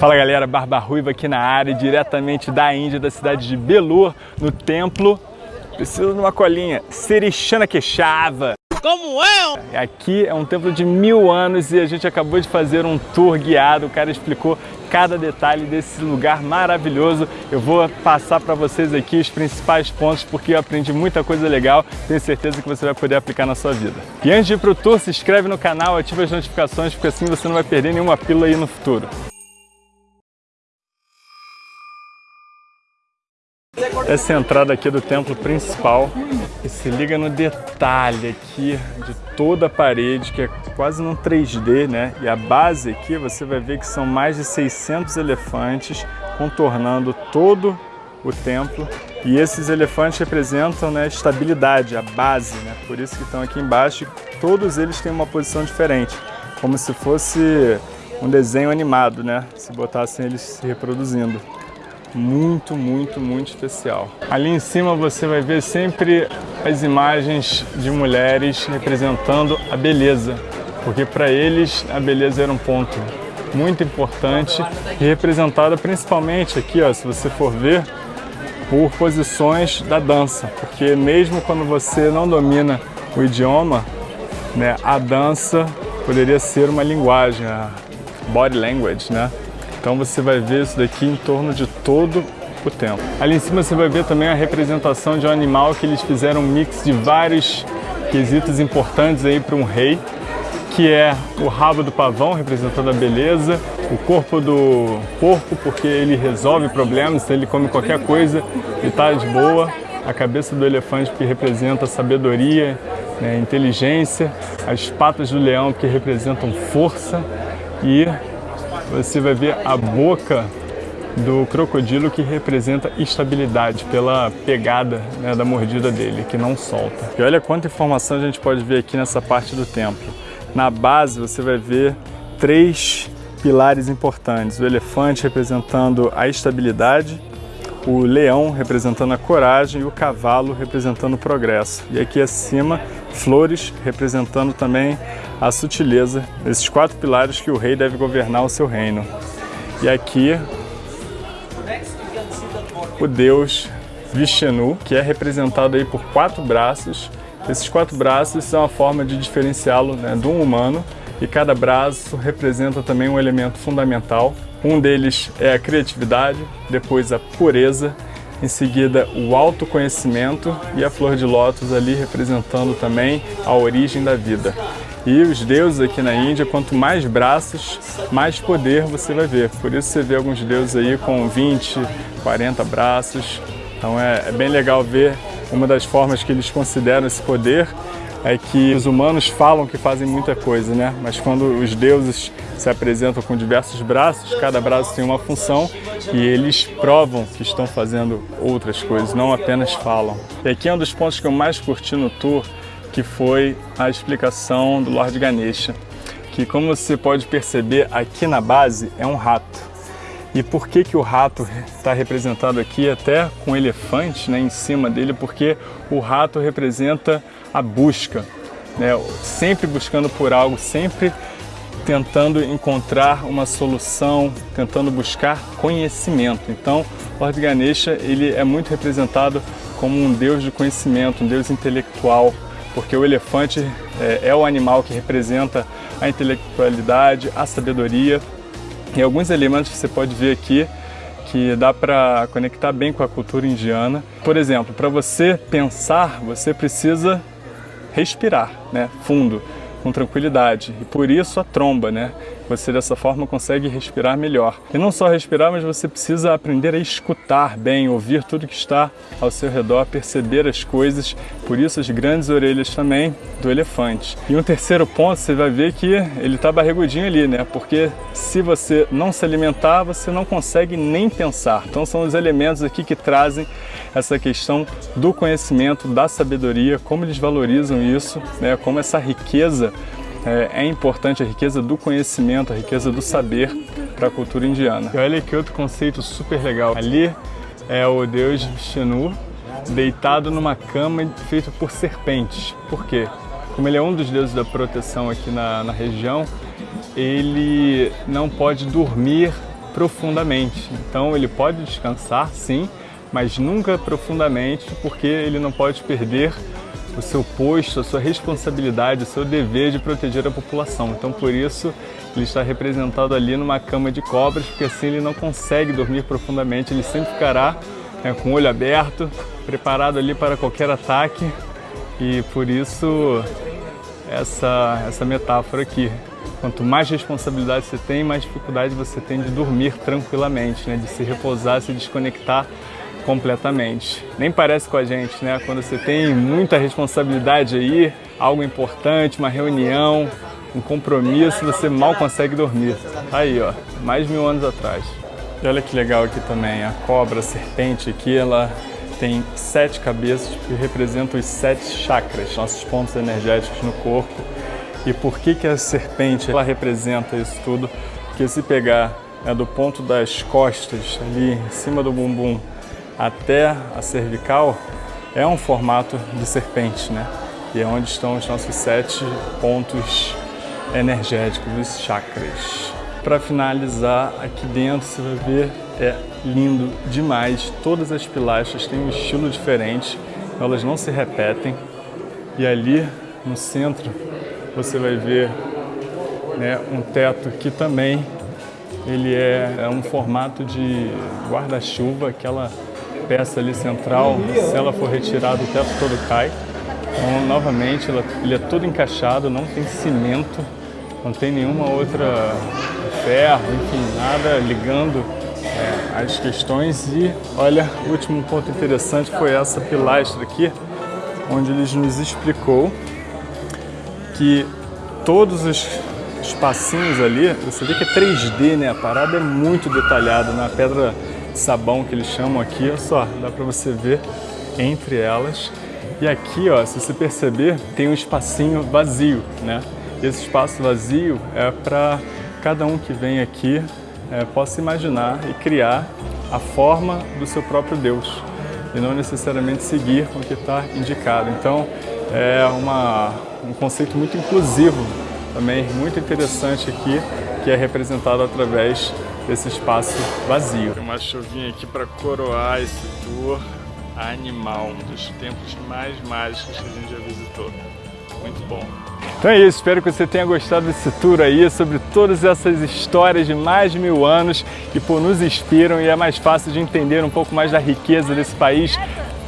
Fala galera, Barba Ruiva aqui na área, diretamente da Índia, da cidade de Belur, no templo. Preciso de uma colinha, Serishana Queixava. Como é? Aqui é um templo de mil anos e a gente acabou de fazer um tour guiado. O cara explicou cada detalhe desse lugar maravilhoso. Eu vou passar para vocês aqui os principais pontos porque eu aprendi muita coisa legal. Tenho certeza que você vai poder aplicar na sua vida. E antes de ir para o tour, se inscreve no canal, ativa as notificações porque assim você não vai perder nenhuma pílula aí no futuro. Essa é a entrada aqui do templo principal e se liga no detalhe aqui de toda a parede, que é quase num 3D, né? E a base aqui você vai ver que são mais de 600 elefantes contornando todo o templo. E esses elefantes representam né, estabilidade, a base, né? Por isso que estão aqui embaixo e todos eles têm uma posição diferente, como se fosse um desenho animado, né? Se botassem eles se reproduzindo muito, muito, muito especial. Ali em cima você vai ver sempre as imagens de mulheres representando a beleza, porque para eles a beleza era um ponto muito importante e representada principalmente aqui, ó, se você for ver, por posições da dança, porque mesmo quando você não domina o idioma, né, a dança poderia ser uma linguagem, a body language, né? Então você vai ver isso daqui em torno de todo o tempo. Ali em cima você vai ver também a representação de um animal que eles fizeram um mix de vários quesitos importantes aí para um rei, que é o rabo do pavão, representando a beleza, o corpo do porco, porque ele resolve problemas, se ele come qualquer coisa e está de boa, a cabeça do elefante, que representa sabedoria, né, inteligência, as patas do leão, que representam força, e você vai ver a boca do crocodilo que representa estabilidade pela pegada né, da mordida dele, que não solta. E olha quanta informação a gente pode ver aqui nessa parte do templo. Na base você vai ver três pilares importantes. O elefante representando a estabilidade, o leão representando a coragem e o cavalo representando o progresso. E aqui acima, flores representando também a sutileza, esses quatro pilares que o rei deve governar o seu reino. E aqui, o deus Vishnu, que é representado aí por quatro braços. Esses quatro braços são a forma de diferenciá-lo né, de um humano e cada braço representa também um elemento fundamental. Um deles é a criatividade, depois a pureza, em seguida o autoconhecimento e a flor de lótus ali representando também a origem da vida. E os deuses aqui na Índia, quanto mais braços, mais poder você vai ver. Por isso você vê alguns deuses aí com 20, 40 braços. Então é, é bem legal ver uma das formas que eles consideram esse poder é que os humanos falam que fazem muita coisa, né? Mas quando os deuses se apresentam com diversos braços, cada braço tem uma função e eles provam que estão fazendo outras coisas, não apenas falam. E aqui é um dos pontos que eu mais curti no tour, que foi a explicação do Lord Ganesha, que como você pode perceber aqui na base é um rato. E por que, que o rato está representado aqui até com elefante né, em cima dele? Porque o rato representa a busca, né, sempre buscando por algo, sempre tentando encontrar uma solução, tentando buscar conhecimento. Então, Lord Ganesha ele é muito representado como um deus de conhecimento, um deus intelectual, porque o elefante é, é o animal que representa a intelectualidade, a sabedoria e alguns elementos que você pode ver aqui que dá para conectar bem com a cultura indiana. Por exemplo, para você pensar, você precisa respirar, né, fundo, com tranquilidade. E por isso a tromba, né? Você dessa forma consegue respirar melhor. E não só respirar, mas você precisa aprender a escutar bem, ouvir tudo que está ao seu redor, perceber as coisas. Por isso as grandes orelhas também do elefante. E um terceiro ponto, você vai ver que ele está barrigudinho ali, né? Porque se você não se alimentar, você não consegue nem pensar. Então são os elementos aqui que trazem essa questão do conhecimento, da sabedoria, como eles valorizam isso, né? como essa riqueza é, é, importante a riqueza do conhecimento, a riqueza do saber para a cultura indiana. E olha que outro conceito super legal. Ali é o deus Vishnu deitado numa cama feita por serpentes. Por quê? Como ele é um dos deuses da proteção aqui na, na região, ele não pode dormir profundamente. Então ele pode descansar, sim, mas nunca profundamente, porque ele não pode perder o seu posto, a sua responsabilidade, o seu dever de proteger a população. Então, por isso, ele está representado ali numa cama de cobras, porque assim ele não consegue dormir profundamente, ele sempre ficará né, com o olho aberto, preparado ali para qualquer ataque, e por isso essa, essa metáfora aqui. Quanto mais responsabilidade você tem, mais dificuldade você tem de dormir tranquilamente, né, de se repousar, se desconectar completamente. Nem parece com a gente, né? Quando você tem muita responsabilidade aí, algo importante, uma reunião, um compromisso, você mal consegue dormir. Aí, ó, mais mil anos atrás. E olha que legal aqui também, a cobra, a serpente aqui, ela tem sete cabeças que representam os sete chakras, nossos pontos energéticos no corpo. E por que, que a serpente ela representa isso tudo? Porque se pegar é, do ponto das costas, ali em cima do bumbum, até a cervical, é um formato de serpente, né? E é onde estão os nossos sete pontos energéticos, os chakras. Para finalizar, aqui dentro você vai ver, é lindo demais. Todas as pilastras têm um estilo diferente, elas não se repetem. E ali no centro você vai ver né, um teto que também ele é, é um formato de guarda-chuva, aquela peça ali central, se ela for retirada o teto todo cai. Então, novamente, ela, ele é todo encaixado, não tem cimento, não tem nenhuma outra ferro, enfim, nada ligando é, as questões. E olha, o último ponto interessante foi essa pilastra aqui, onde ele nos explicou que todos os espacinhos ali, você vê que é 3D, né? A parada é muito detalhada na pedra sabão que eles chamam aqui, olha só, dá para você ver entre elas. E aqui, ó, se você perceber, tem um espacinho vazio, né? Esse espaço vazio é para cada um que vem aqui é, possa imaginar e criar a forma do seu próprio Deus e não necessariamente seguir o que está indicado. Então, é uma, um conceito muito inclusivo também, muito interessante aqui, que é representado através desse espaço vazio. Tem uma chuvinha aqui para coroar esse tour animal, um dos templos mais mágicos que a gente já visitou. Muito bom. Então é isso, espero que você tenha gostado desse tour aí sobre todas essas histórias de mais de mil anos que por nos inspiram e é mais fácil de entender um pouco mais da riqueza desse país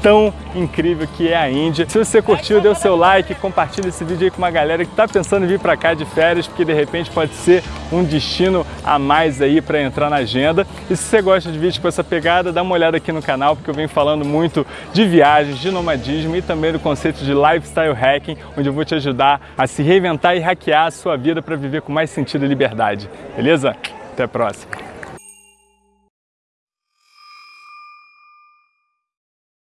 tão incrível que é a Índia. Se você curtiu, dê o seu like, compartilha esse vídeo aí com uma galera que está pensando em vir para cá de férias, porque de repente pode ser um destino a mais aí para entrar na agenda. E se você gosta de vídeos com essa pegada, dá uma olhada aqui no canal, porque eu venho falando muito de viagens, de nomadismo e também do conceito de lifestyle hacking, onde eu vou te ajudar a se reinventar e hackear a sua vida para viver com mais sentido e liberdade. Beleza? Até a próxima!